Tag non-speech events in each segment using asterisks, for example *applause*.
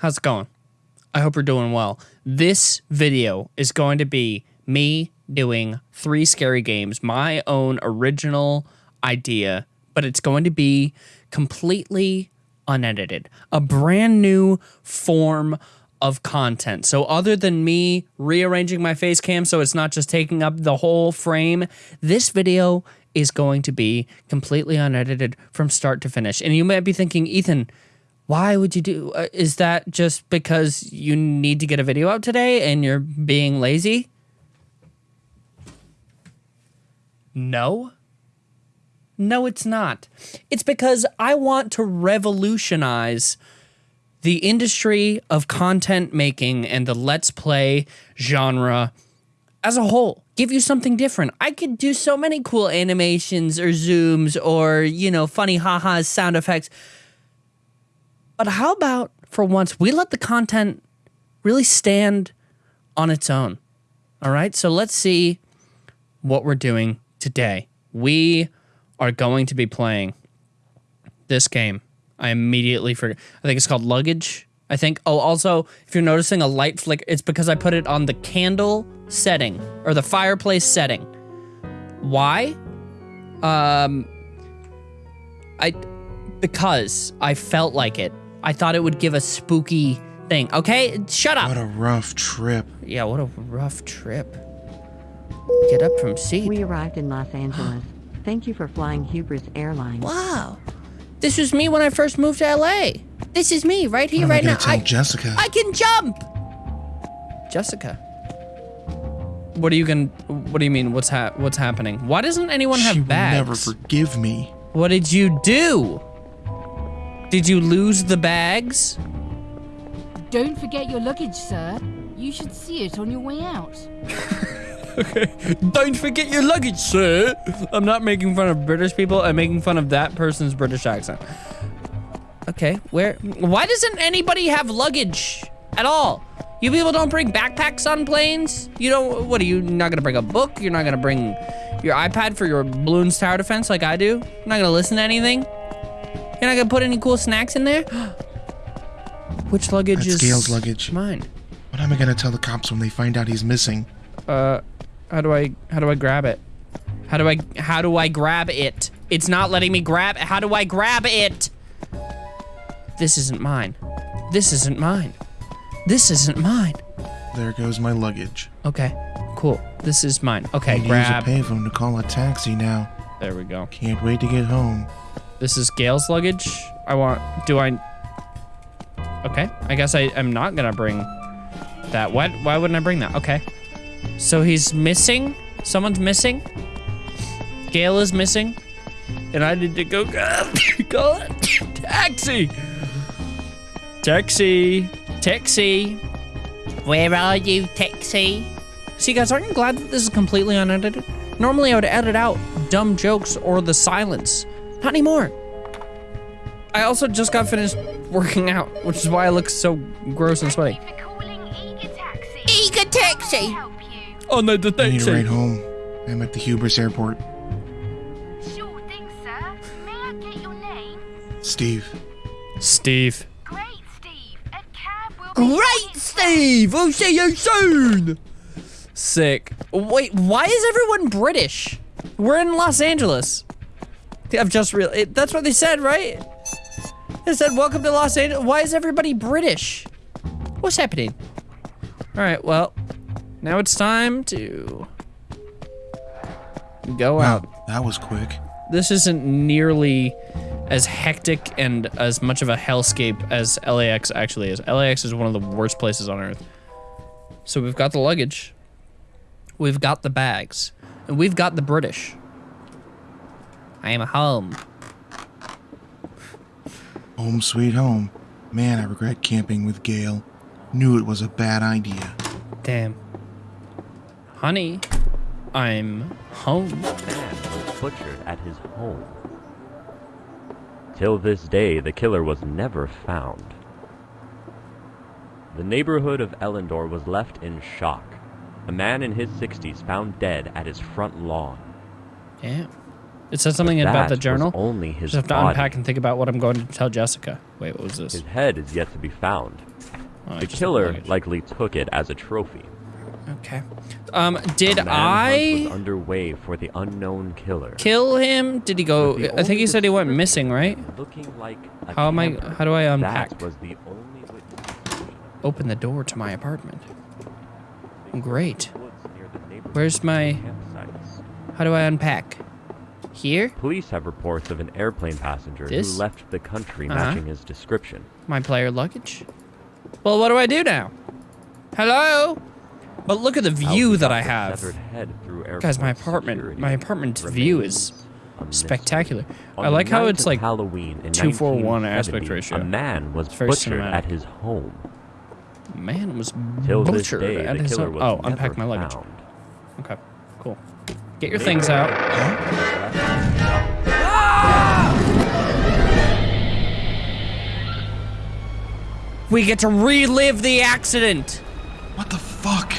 How's it going? I hope you're doing well. This video is going to be me doing three scary games, my own original idea, but it's going to be completely unedited. A brand new form of content. So other than me rearranging my face cam so it's not just taking up the whole frame, this video is going to be completely unedited from start to finish. And you might be thinking, Ethan, why would you do uh, is that just because you need to get a video out today and you're being lazy? No. No, it's not. It's because I want to revolutionize the industry of content making and the let's play genre as a whole. Give you something different. I could do so many cool animations or zooms or, you know, funny ha-has, sound effects. But how about for once we let the content really stand on its own? All right? So let's see what we're doing today. We are going to be playing this game. I immediately forgot. I think it's called Luggage. I think. Oh, also, if you're noticing a light flicker, it's because I put it on the candle setting or the fireplace setting. Why? Um, I because I felt like it. I thought it would give a spooky thing. Okay, shut up. What a rough trip. Yeah, what a rough trip. Get up from seat. We arrived in Los Angeles. *gasps* Thank you for flying Hubris Airlines. Wow. This was me when I first moved to LA. This is me right here, right now. gonna tell I, Jessica? I can jump. Jessica. What are you gonna? What do you mean? What's hap? What's happening? Why doesn't anyone have she will bags? never forgive me. what did you do? Did you lose the bags? Don't forget your luggage, sir. You should see it on your way out. *laughs* Okay. Don't forget your luggage, sir. I'm not making fun of British people. I'm making fun of that person's British accent. Okay, where? Why doesn't anybody have luggage at all? You people don't bring backpacks on planes? You don't, what are you not gonna bring a book? You're not gonna bring your iPad for your Bloons tower defense like I do? You're not gonna listen to anything? You're not gonna put any cool snacks in there? *gasps* Which luggage That's is Gail's luggage. mine? What am I gonna tell the cops when they find out he's missing? Uh, how do I how do I grab it? How do I how do I grab it? It's not letting me grab. How do I grab it? This isn't mine. This isn't mine. This isn't mine. There goes my luggage. Okay, cool. This is mine. Okay, Need grab. use a payphone to call a taxi now. There we go. Can't wait to get home. This is Gail's luggage. I want. Do I? Okay, I guess I am not gonna bring that. What? Why wouldn't I bring that? Okay. So he's missing. Someone's missing. Gail is missing, and I need to go call *coughs* a *coughs* taxi. Taxi, taxi. Where are you, taxi? See, guys, aren't you glad that this is completely unedited? Normally, I would edit out dumb jokes or the silence. Not anymore. I also just got finished working out, which is why I look so gross and sweaty. Thank you for calling Eager Taxi. Eager Taxi. I help you? Oh no, the I need a ride home. I'm at the Hubris Airport. Sure thing, sir. May I get your name? Steve, Steve. Great, Steve. A cab will Great, Steve. We'll see you soon. Sick. Wait, why is everyone British? We're in Los Angeles. I've just real. it- That's what they said, right? They said, "Welcome to Los Angeles." Why is everybody British? What's happening? All right. Well, now it's time to go out. wow, that was quick. this isn't nearly as hectic and as much of a hellscape as LAX actually is. LAX is one of the worst places on earth. So we've got the luggage, we've got the bags, and we've got the British. I am home. Home sweet home. Man, I regret camping with Gail. Knew it was a bad idea. Damn. Honey, I'm home. man was butchered at his home. Till this day, the killer was never found. The neighborhood of Ellendor was left in shock. A man in his 60s found dead at his front lawn. Damn. It said something about the journal. only his Just have to body. unpack and think about what I'm going to tell Jessica. Wait, what was this? His head is yet to be found. Oh, The killer likely took it as a trophy. Okay. Um, did I was underway for the unknown killer. kill him? Did he go? I think he said he went missing, right? Looking like How am I? How do I unpack? That was the only. Open the door to my apartment. Great. Woods near the neighborhood Where's my? How do I unpack? Here? Police have reports of an airplane passenger This? who left the country Uh-huh. matching his description. My player luggage? Well, what do I do now? Hello? But look at the view that I have. severed head through Guys, my apartment, my apartment's view is remains a mystery. spectacular. I like how it's like Halloween in 2:4:1 aspect ratio. A man was butchered cinematic. at his home. man was Till butchered day, at his was Oh, unpack my luggage. found. Okay, cool. Get your things out. We get to relive the accident. What the fuck?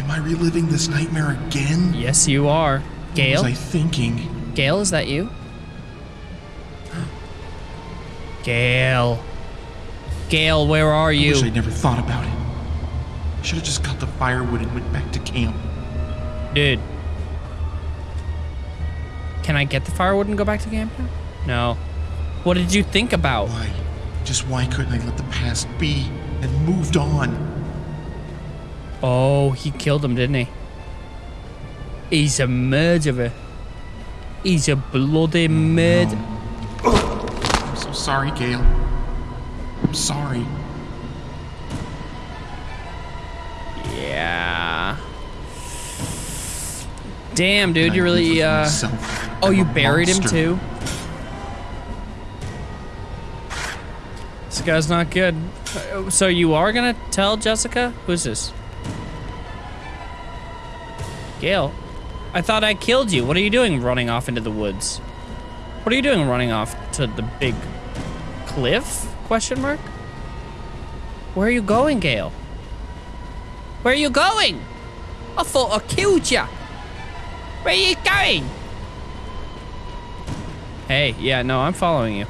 Am I reliving this nightmare again? Yes, you are. Gail? What Gail? was I thinking? Gail, is that you? Gail. Gail, where are I wish you? I'd never thought about it. I should have just got the firewood and went back to camp. Dude. Can I get the firewood and go back to camp now? No. What did you think about? Why? Just why couldn't I let the past be and moved on? Oh, he killed him, didn't he? He's a murderer. He's a bloody murderer. I'm so sorry, Gail. I'm sorry. Yeah. Damn, dude, you really, uh. Oh, I'm you buried him too? This guy's not good. Uh, So you are gonna tell Jessica? Who's this? Gail, I thought I killed you. What are you doing running off into the woods? What are you doing running off to the big cliff? Question mark? Where are you going, Gail? Where are you going? I thought I killed you. Where are you going? Hey, yeah, no, I'm following you.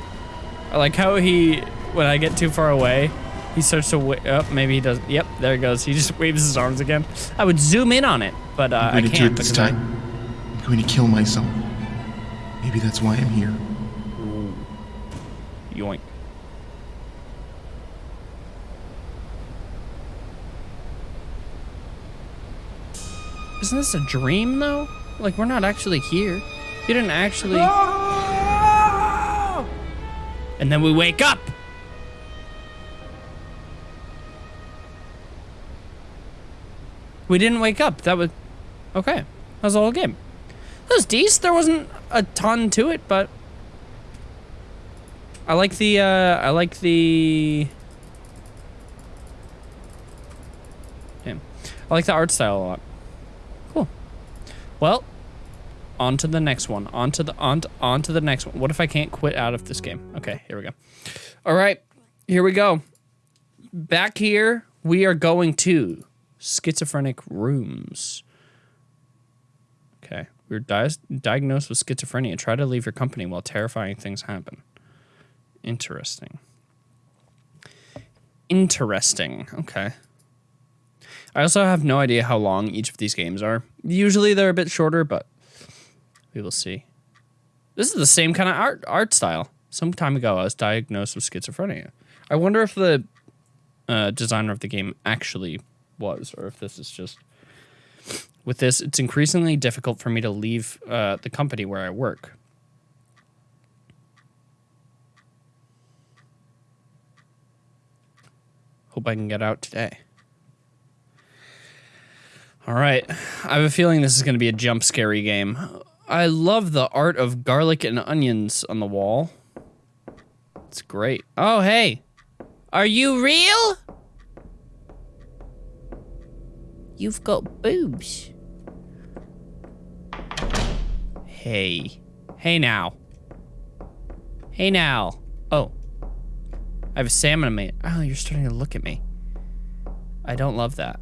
I like how he, when I get too far away, he starts to, wa- oh, maybe he does, yep, there he goes. He just *laughs* waves his arms again. I would zoom in on it, but uh, I I'm going to do can't it this because I- time. I'm going to kill myself. Maybe that's why I'm here. Yoink. Isn't this a dream though? Like we're not actually here. You didn't actually. And then we wake up. We didn't wake up. That was okay. That was the whole game. That was decent. There wasn't a ton to it, but I like the, uh, I like the, damn. I like the art style a lot. Cool. Well, on to the next one. On to the, on to, on to the next one. What if I can't quit out of this game? Okay, here we go. All right, here we go. Back here, we are going to schizophrenic rooms. Okay, we're di- diagnosed with schizophrenia. Try to leave your company while terrifying things happen. Interesting. Interesting. Okay. I also have no idea how long each of these games are. Usually they're a bit shorter, but we will see. This is the same kind of art art style. Some time ago, I was diagnosed with schizophrenia. I wonder if the uh, designer of the game actually was, or if this is just. With this, it's increasingly difficult for me to leave uh, the company where I work. Hope I can get out today. All right. I have a feeling this is going to be a jump scary game. I love the art of garlic and onions on the wall. It's great. Oh, hey. Are you real? You've got boobs. Hey. Hey now. Hey now. Oh. I have a salmon in me. Oh, you're starting to look at me. I don't love that.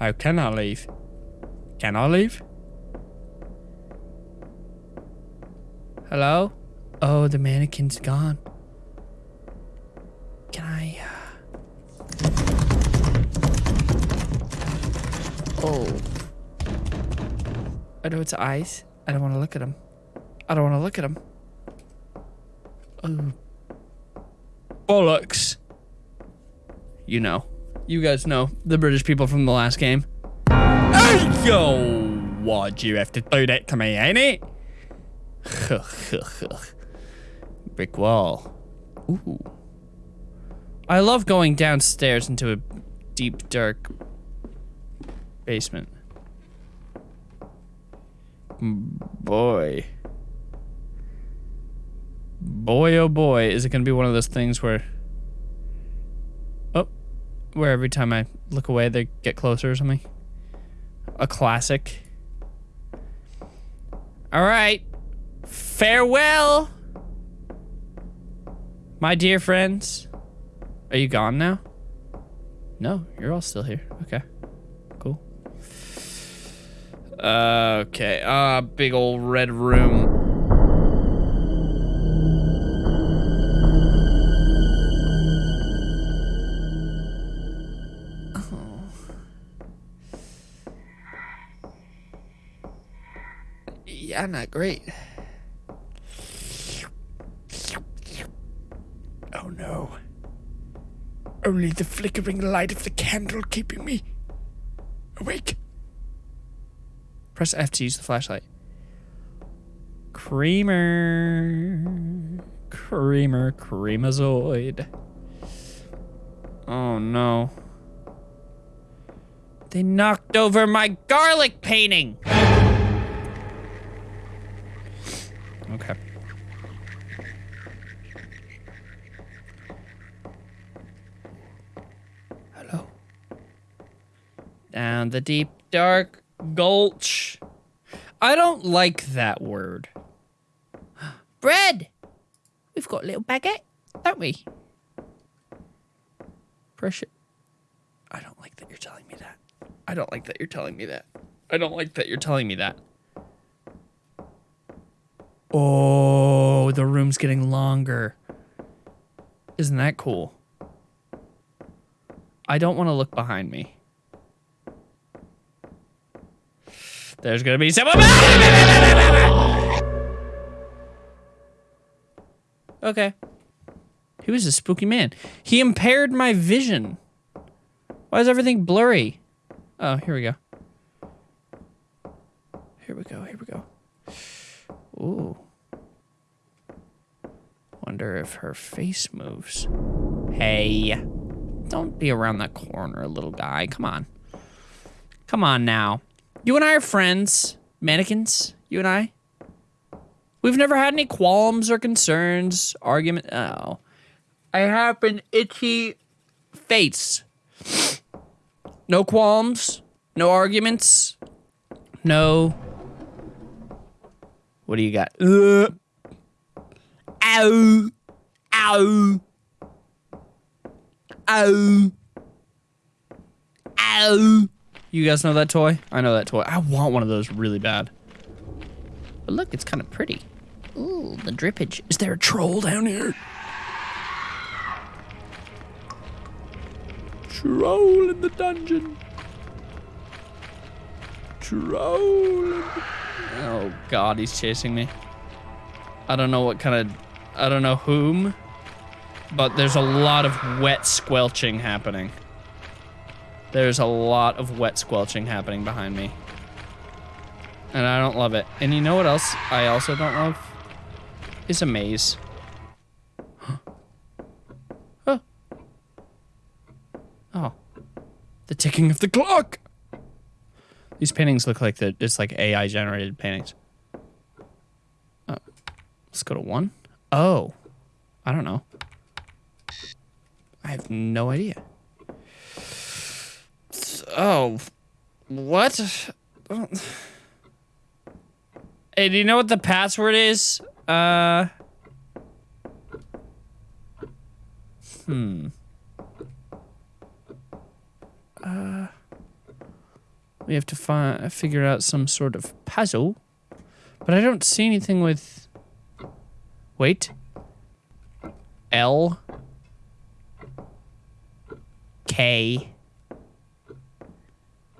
How can I leave? Can I leave? Hello? Oh, the mannequin's gone. Can I? Uh... Oh. I know it's eyes. I don't want to look at them. I don't want to look at them. Oh. Bollocks. You know. You guys know. The British people from the last game. Hey, yo! Why'd you have to do that to me, ain't it? *laughs* Brick wall. Ooh. I love going downstairs into a deep, dark basement. Boy. Boy, oh boy, is it going to be one of those things where... Where every time I look away, they get closer or something? A classic. All right. Farewell, my dear friends. Are you gone now? No, you're all still here. Okay, cool. Uh, okay, uh, big old red room. Yeah, not great. Oh no. Only the flickering light of the candle keeping me awake. Press F to use the flashlight. Creamer. Creamer. Creamazoid. Oh no. They knocked over my garlic painting! Okay. Hello. Down the deep, dark gulch. I don't like that word. *gasps* Bread! We've got a little baguette, don't we? Pressure. I don't like that you're telling me that. I don't like that you're telling me that. I don't like that you're telling me that. Oh, the room's getting longer. Isn't that cool? I don't want to look behind me. There's gonna be someone. Okay. He was a spooky man. He impaired my vision. Why is everything blurry? Oh, here we go. Here we go. Here we go. Ooh. Wonder if her face moves. Hey. Don't be around that corner, little guy. Come on. Come on now. You and I are friends. Mannequins. You and I. We've never had any qualms or concerns, argument. Oh. I have an itchy face. No qualms. No arguments. No what do you got? Ow. Ow. Ow. Ow. You guys know that toy? I know that toy. I want one of those really bad. But look, it's kind of pretty. Ooh, the drippage. Is there a troll down here? Troll in the dungeon. Troll. Oh god, he's chasing me. I don't know what kind of... I don't know whom. But there's a lot of wet squelching happening. There's a lot of wet squelching happening behind me. And I don't love it. And you know what else I also don't love? Is a maze. *gasps* oh. Oh. The ticking of the clock! These paintings look like the it's like AI generated paintings. Oh, let's go to one. Oh, I don't know. I have no idea. Oh, what? Hey, do you know what the password is? Uh. Hmm. Uh. We have to find, figure out some sort of puzzle. But I don't see anything with Wait. L. K.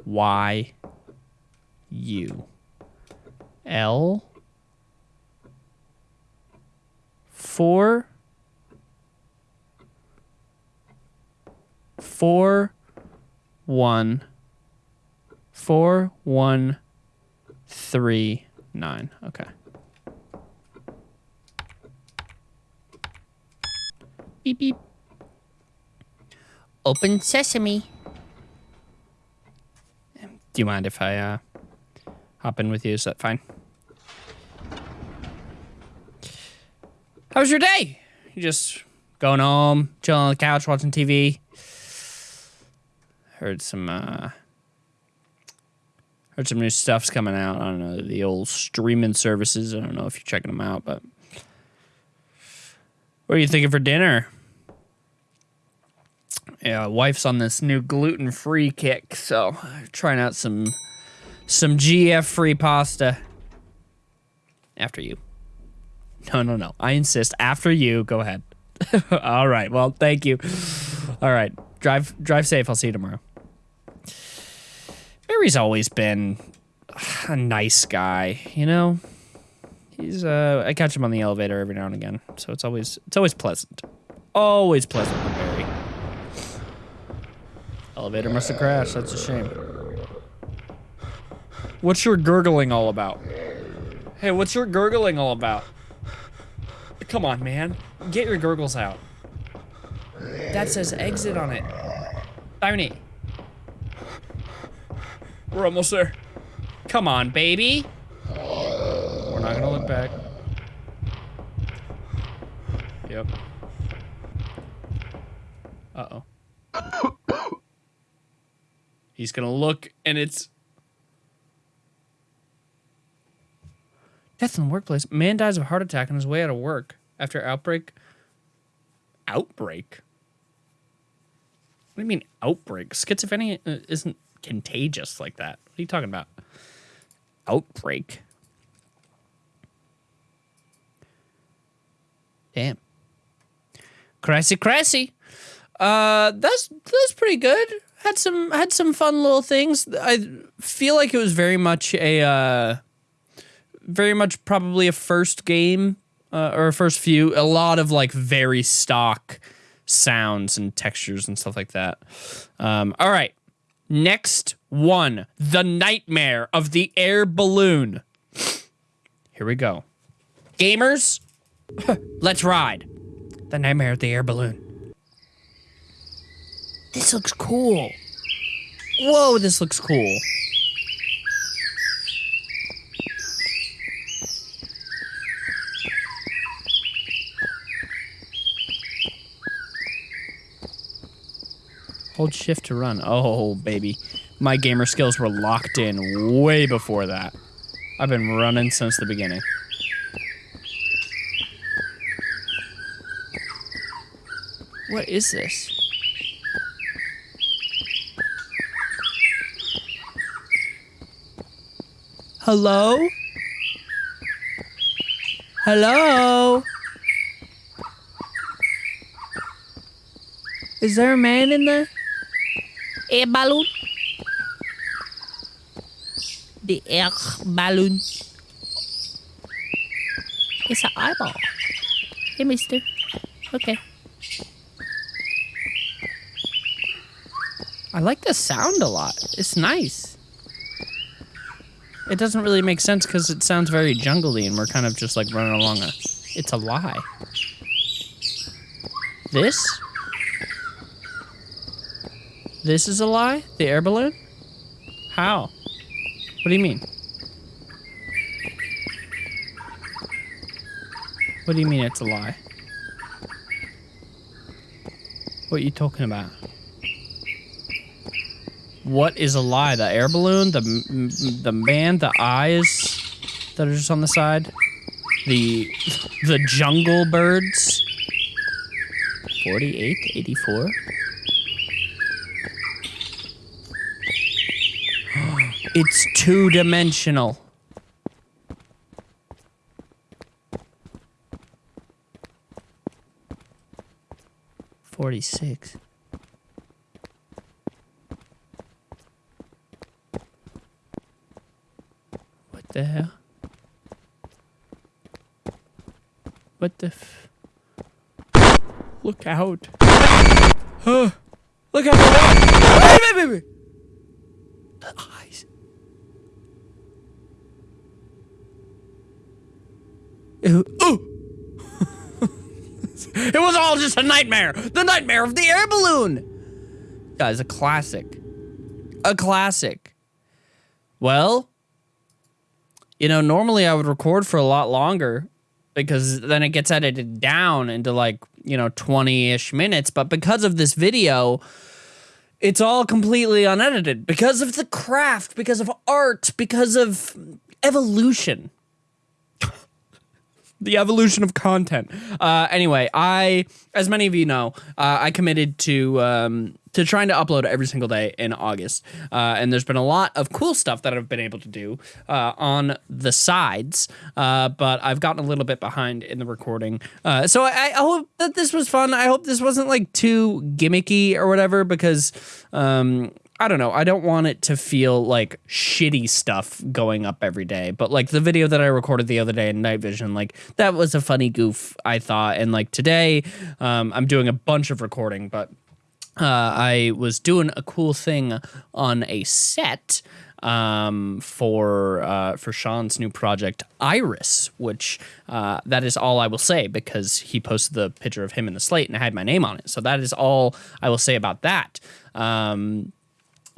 Y. U. L. Four. Four. One. Four. One. Three. Nine. Okay. Beep beep. Open sesame. Do you mind if I uh, hop in with you? Is that fine? How was your day? You just going home, chilling on the couch, watching TV. Heard some uh heard some new stuff's coming out. I don't know the old streaming services. I don't know if you're checking them out, but what are you thinking for dinner? Yeah, wife's on this new gluten-free kick, so trying out some some GF-free pasta. After you. No, no, no. I insist. After you, go ahead. *laughs* All right. Well, thank you. All right. Drive drive safe. I'll see you tomorrow. Barry's always been a nice guy, you know? He's uh I catch him on the elevator every now and again, so it's always it's always pleasant. Always pleasant with Barry. Elevator must have crashed. That's a shame. What's your gurgling all about? Hey, what's your gurgling all about? Come on, man. Get your gurgles out. That says exit on it. Irony. We're almost there. Come on, baby. We're not gonna look back. Yep. Uh-oh. He's gonna look and it's Death in the workplace. Man dies of heart attack on his way out of work after outbreak. Outbreak? What do you mean outbreak? Schizophrenia uh, isn't contagious like that. What are you talking about? Outbreak. Damn. Crassy crassy. Uh that's that's pretty good. Had some had some fun little things. I feel like it was very much a uh very much probably a first game uh, or a first few. A lot of like very stock sounds and textures and stuff like that. Um, all right, next one, the nightmare of the air balloon. Here we go, gamers. *laughs* Let's ride. The nightmare of the air balloon. This looks cool. Whoa, this looks cool. Hold shift to run. Oh, baby. My gamer skills were locked in way before that. I've been running since the beginning. What is this? Hello? Hello? Is there a man in there? Air balloon? The air balloon. It's an eyeball. Hey, mister. Okay. I like the sound a lot. It's nice. It doesn't really make sense because it sounds very jungly and we're kind of just like running along a... It's a lie. This? This is a lie? The air balloon? How? What do you mean? What do you mean it's a lie? What are you talking about? What is a lie? The air balloon? The the man? The eyes that are just on the side? The the jungle birds? 48? 84? *gasps* It's two-dimensional. Forty-six. The? What the f- Look out. Huh. Look out. Wait, wait, wait. The eyes. Ooh. *laughs* it was all just a nightmare. The nightmare of the air balloon. Guys, a classic. A classic. Well, you know, normally I would record for a lot longer because then it gets edited down into like, you know, 20 ish minutes. But because of this video, it's all completely unedited because of the craft, because of art, because of evolution the evolution of content. Uh, anyway, I, as many of you know, uh, I committed to um, to trying to upload every single day in August, uh, and there's been a lot of cool stuff that I've been able to do uh, on the sides, uh, but I've gotten a little bit behind in the recording. Uh, so I, I hope that this was fun. I hope this wasn't like too gimmicky or whatever, because. Um, I don't know. I don't want it to feel like shitty stuff going up every day. But like the video that I recorded the other day in Night Vision, like that was a funny goof, I thought. And like today, um, I'm doing a bunch of recording, but uh, I was doing a cool thing on a set um, for uh, for Sean's new project Iris, which uh, that is all I will say because he posted the picture of him in the slate and I had my name on it. So that is all I will say about that. Um,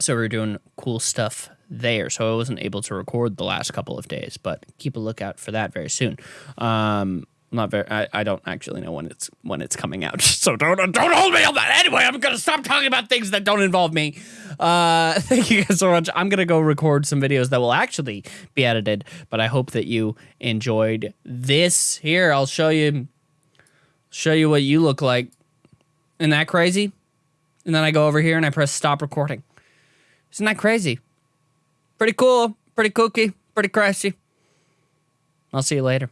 so we are doing cool stuff there. So I wasn't able to record the last couple of days, but keep a lookout for that very soon. Um, not very. I, I don't actually know when it's when it's coming out. *laughs* So don't don't hold me on that. Anyway, I'm gonna stop talking about things that don't involve me. Uh, *laughs* thank you guys so much. I'm gonna go record some videos that will actually be edited. But I hope that you enjoyed this. Here, I'll show you show you what you look like. Isn't that crazy? And then I go over here and I press stop recording. Isn't that crazy? Pretty cool, pretty kooky, pretty crazy. I'll see you later.